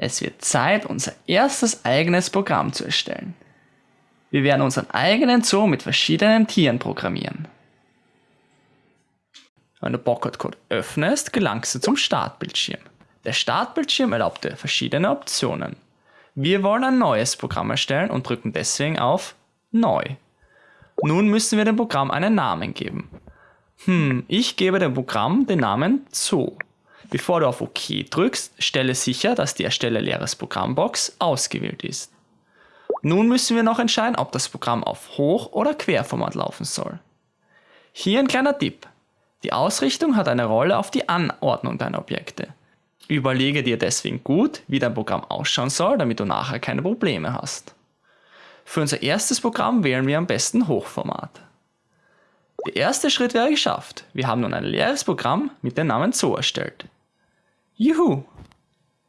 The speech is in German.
Es wird Zeit, unser erstes eigenes Programm zu erstellen. Wir werden unseren eigenen Zoo mit verschiedenen Tieren programmieren. Wenn du Code öffnest, gelangst du zum Startbildschirm. Der Startbildschirm erlaubt dir verschiedene Optionen. Wir wollen ein neues Programm erstellen und drücken deswegen auf Neu. Nun müssen wir dem Programm einen Namen geben. Hm, ich gebe dem Programm den Namen Zoo. Bevor du auf OK drückst, stelle sicher, dass die Erstelle leeres Programmbox ausgewählt ist. Nun müssen wir noch entscheiden, ob das Programm auf Hoch- oder Querformat laufen soll. Hier ein kleiner Tipp. Die Ausrichtung hat eine Rolle auf die Anordnung deiner Objekte. Überlege dir deswegen gut, wie dein Programm ausschauen soll, damit du nachher keine Probleme hast. Für unser erstes Programm wählen wir am besten Hochformat. Der erste Schritt wäre geschafft. Wir haben nun ein leeres Programm mit dem Namen Zoo erstellt. you!